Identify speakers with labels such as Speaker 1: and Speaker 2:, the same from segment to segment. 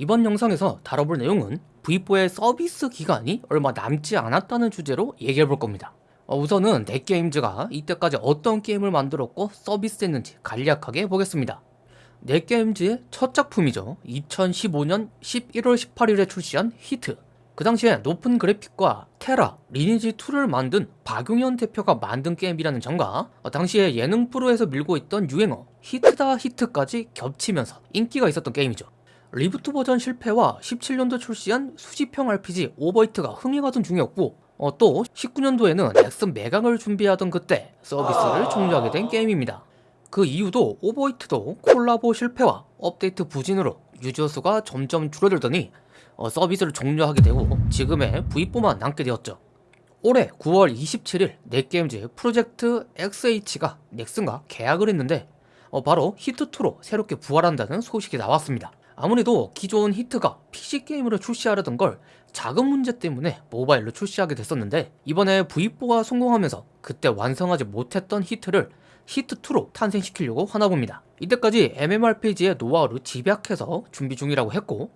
Speaker 1: 이번 영상에서 다뤄볼 내용은 V4의 서비스 기간이 얼마 남지 않았다는 주제로 얘기해볼 겁니다. 어, 우선은 넷게임즈가 이때까지 어떤 게임을 만들었고 서비스했는지 간략하게 보겠습니다. 넷게임즈의 첫 작품이죠. 2015년 11월 18일에 출시한 히트. 그 당시에 높은 그래픽과 테라, 리니지2를 만든 박용현 대표가 만든 게임이라는 점과 어, 당시에 예능 프로에서 밀고 있던 유행어 히트다 히트까지 겹치면서 인기가 있었던 게임이죠. reboot 버전 실패와 17년도 출시한 수집형 RPG 오버히트가 흥행하던 중이었고 어, 또 19년도에는 넥슨 매각을 준비하던 그때 서비스를 종료하게 된 게임입니다. 그 이유도 오버히트도 콜라보 실패와 업데이트 부진으로 유저 수가 점점 줄어들더니 어, 서비스를 종료하게 되고 지금의 V4만 남게 되었죠. 올해 9월 27일 넷게임즈 프로젝트 XH가 넥슨과 계약을 했는데 어, 바로 히트2로 새롭게 부활한다는 소식이 나왔습니다. 아무래도 기존 히트가 PC게임으로 출시하려던 걸 자금 문제 때문에 모바일로 출시하게 됐었는데 이번에 V4가 성공하면서 그때 완성하지 못했던 히트를 히트2로 탄생시키려고 하나봅니다. 이때까지 MMORPG의 노하우를 집약해서 준비 중이라고 했고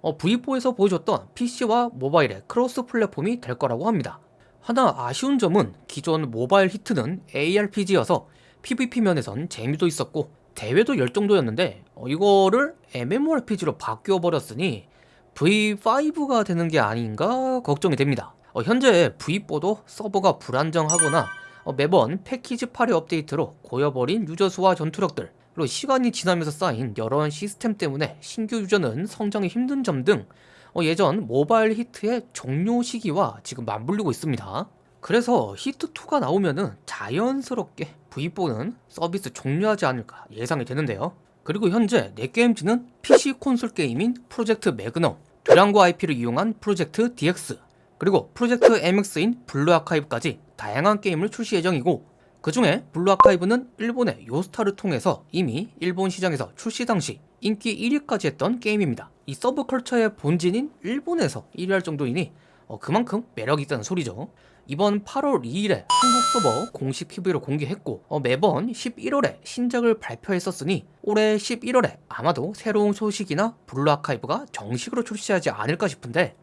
Speaker 1: 어, V4에서 보여줬던 PC와 모바일의 cross platform이 될 거라고 합니다. 하나 아쉬운 점은 기존 모바일 히트는 ARPG여서 PVP 면에선 재미도 있었고 대회도 열정도였는데 어, 이거를 MMORPG로 바뀌어버렸으니 V5가 되는 게 아닌가 걱정이 됩니다. 어, 현재 V4도 서버가 불안정하거나 어, 매번 패키지 8의 업데이트로 고여버린 유저 수와 전투력들 그리고 시간이 지나면서 쌓인 여러 시스템 때문에 신규 유저는 성장이 힘든 점등 어, 예전 모바일 히트의 종료 시기와 지금 맞물리고 있습니다. 그래서 히트2가 나오면은 자연스럽게 V4는 서비스 종료하지 않을까 예상이 되는데요. 그리고 현재 넷게임즈는 PC 콘솔 게임인 프로젝트 매그넘, 듀랑고 IP를 이용한 프로젝트 DX, 그리고 프로젝트 MX인 블루 아카이브까지 다양한 게임을 출시 예정이고 그 중에 블루 아카이브는 일본의 요스타를 통해서 이미 일본 시장에서 출시 당시 인기 1위까지 했던 게임입니다. 이 서브컬처의 본진인 일본에서 1위 할 정도이니 어, 그만큼 매력이 있다는 소리죠. 이번 8월 2일에 한국 서버 공식 PV를 공개했고 어, 매번 11월에 신작을 발표했었으니 올해 11월에 아마도 새로운 소식이나 블루 아카이브가 정식으로 출시하지 않을까 싶은데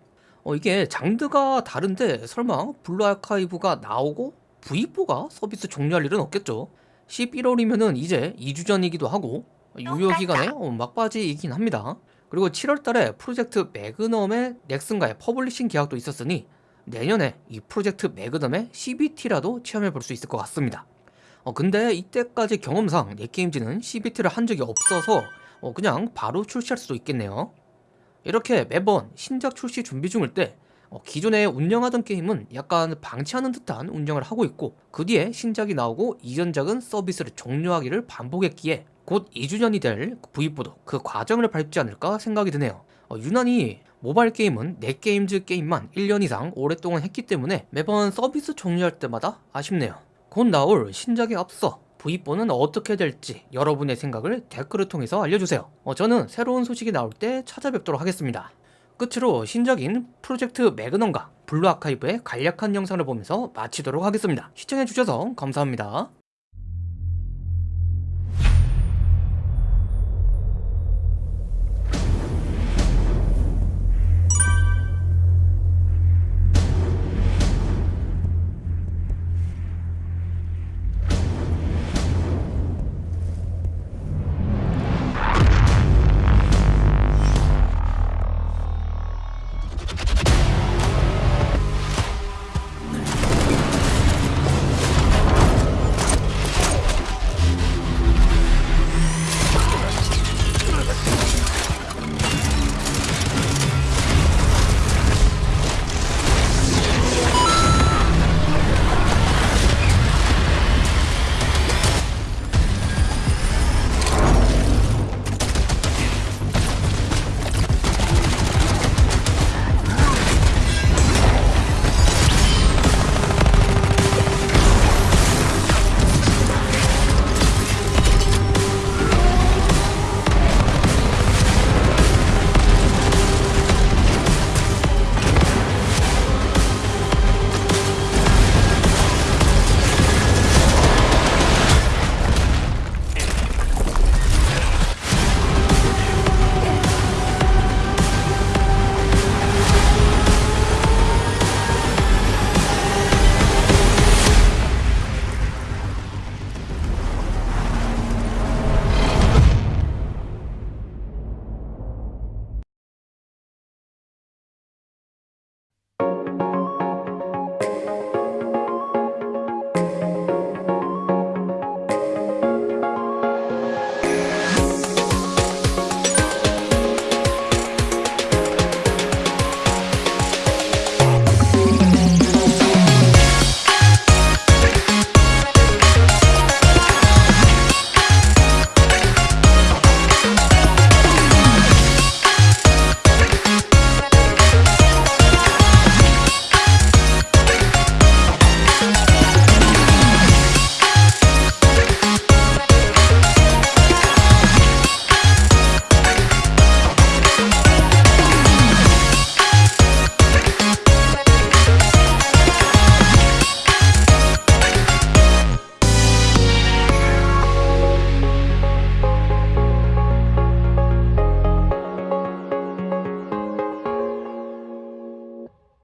Speaker 1: 어, 이게 장르가 다른데 설마 블루 아카이브가 나오고 V4가 서비스 종료할 일은 없겠죠? 11월이면은 이제 2주년이기도 하고 유효기간에 어, 막바지이긴 합니다. 그리고 7월달에 프로젝트 매그넘의 넥슨과의 publishing 계약도 있었으니 내년에 이 프로젝트 매그넘의 CBT라도 체험해 볼 수 있을 것 같습니다. 어, 근데 이때까지 경험상 넷게임즈는 CBT를 한 적이 없어서 어, 그냥 바로 출시할 수도 있겠네요. 이렇게 매번 신작 출시 준비 중일 때 어, 기존에 운영하던 게임은 약간 방치하는 듯한 운영을 하고 있고 그 뒤에 신작이 나오고 이전작은 서비스를 종료하기를 반복했기에 곧 2주년이 될 V4도 그 과정을 밟지 않을까 생각이 드네요. 어, 유난히 모바일 게임은 넷게임즈 게임만 1년 이상 오랫동안 했기 때문에 매번 서비스 종료할 때마다 아쉽네요. 곧 나올 신작에 앞서 V4는 어떻게 될지 여러분의 생각을 댓글을 통해서 알려주세요. 어, 저는 새로운 소식이 나올 때 찾아뵙도록 하겠습니다. 끝으로 신작인 프로젝트 매그넘과 블루 아카이브의 간략한 영상을 보면서 마치도록 하겠습니다. 시청해주셔서 감사합니다